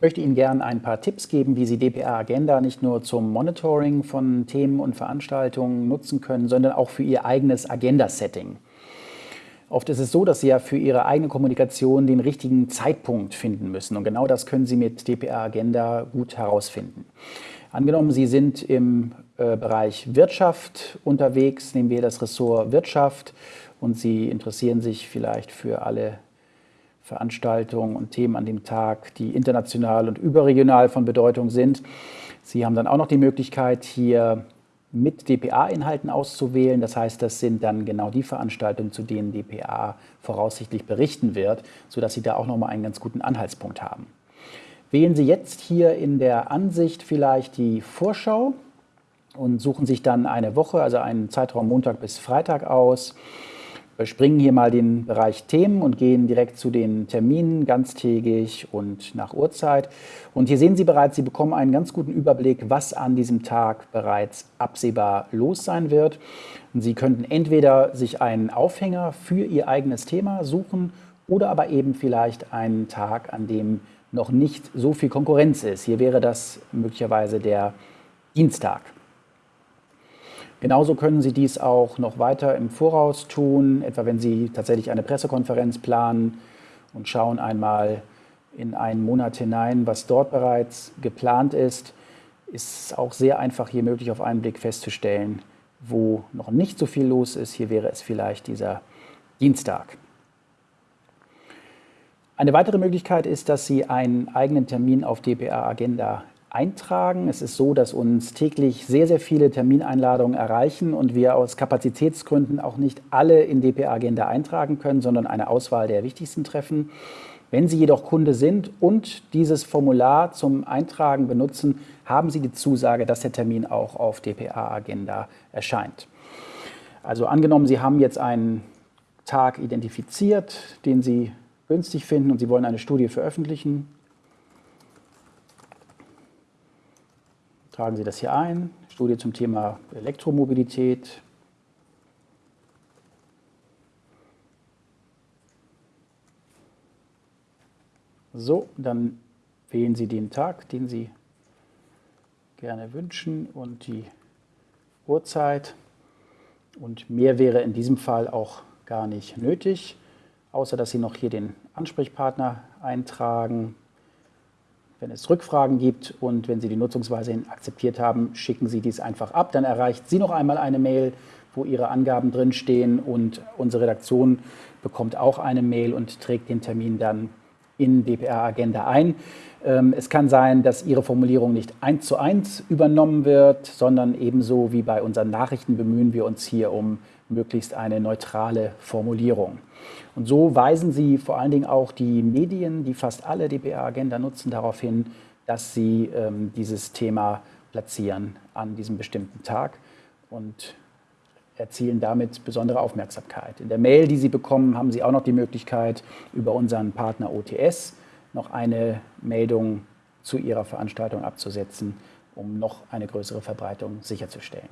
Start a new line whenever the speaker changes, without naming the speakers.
möchte Ihnen gerne ein paar Tipps geben, wie Sie DPA Agenda nicht nur zum Monitoring von Themen und Veranstaltungen nutzen können, sondern auch für Ihr eigenes Agenda-Setting. Oft ist es so, dass Sie ja für Ihre eigene Kommunikation den richtigen Zeitpunkt finden müssen. Und genau das können Sie mit DPA Agenda gut herausfinden. Angenommen, Sie sind im äh, Bereich Wirtschaft unterwegs, nehmen wir das Ressort Wirtschaft und Sie interessieren sich vielleicht für alle Veranstaltungen und Themen an dem Tag, die international und überregional von Bedeutung sind. Sie haben dann auch noch die Möglichkeit, hier mit DPA-Inhalten auszuwählen. Das heißt, das sind dann genau die Veranstaltungen, zu denen DPA voraussichtlich berichten wird, sodass Sie da auch nochmal einen ganz guten Anhaltspunkt haben. Wählen Sie jetzt hier in der Ansicht vielleicht die Vorschau und suchen sich dann eine Woche, also einen Zeitraum Montag bis Freitag aus. Überspringen hier mal den Bereich Themen und gehen direkt zu den Terminen, ganztägig und nach Uhrzeit. Und hier sehen Sie bereits, Sie bekommen einen ganz guten Überblick, was an diesem Tag bereits absehbar los sein wird. Und Sie könnten entweder sich einen Aufhänger für Ihr eigenes Thema suchen oder aber eben vielleicht einen Tag, an dem noch nicht so viel Konkurrenz ist. Hier wäre das möglicherweise der Dienstag. Genauso können Sie dies auch noch weiter im Voraus tun, etwa wenn Sie tatsächlich eine Pressekonferenz planen und schauen einmal in einen Monat hinein, was dort bereits geplant ist, ist auch sehr einfach hier möglich auf einen Blick festzustellen, wo noch nicht so viel los ist. Hier wäre es vielleicht dieser Dienstag. Eine weitere Möglichkeit ist, dass Sie einen eigenen Termin auf DPA Agenda eintragen. Es ist so, dass uns täglich sehr, sehr viele Termineinladungen erreichen und wir aus Kapazitätsgründen auch nicht alle in DPA Agenda eintragen können, sondern eine Auswahl der wichtigsten treffen. Wenn Sie jedoch Kunde sind und dieses Formular zum Eintragen benutzen, haben Sie die Zusage, dass der Termin auch auf DPA Agenda erscheint. Also angenommen, Sie haben jetzt einen Tag identifiziert, den Sie günstig finden und Sie wollen eine Studie veröffentlichen, tragen Sie das hier ein. Studie zum Thema Elektromobilität. So, dann wählen Sie den Tag, den Sie gerne wünschen und die Uhrzeit. Und mehr wäre in diesem Fall auch gar nicht nötig außer dass Sie noch hier den Ansprechpartner eintragen. Wenn es Rückfragen gibt und wenn Sie die Nutzungsweise akzeptiert haben, schicken Sie dies einfach ab. Dann erreicht Sie noch einmal eine Mail, wo Ihre Angaben drinstehen und unsere Redaktion bekommt auch eine Mail und trägt den Termin dann in DPR-Agenda ein. Ähm, es kann sein, dass Ihre Formulierung nicht eins zu eins übernommen wird, sondern ebenso wie bei unseren Nachrichten bemühen wir uns hier um möglichst eine neutrale Formulierung. Und so weisen Sie vor allen Dingen auch die Medien, die fast alle DPA-Agenda nutzen, darauf hin, dass sie ähm, dieses Thema platzieren an diesem bestimmten Tag und erzielen damit besondere Aufmerksamkeit. In der Mail, die Sie bekommen, haben Sie auch noch die Möglichkeit, über unseren Partner OTS noch eine Meldung zu Ihrer Veranstaltung abzusetzen, um noch eine größere Verbreitung sicherzustellen.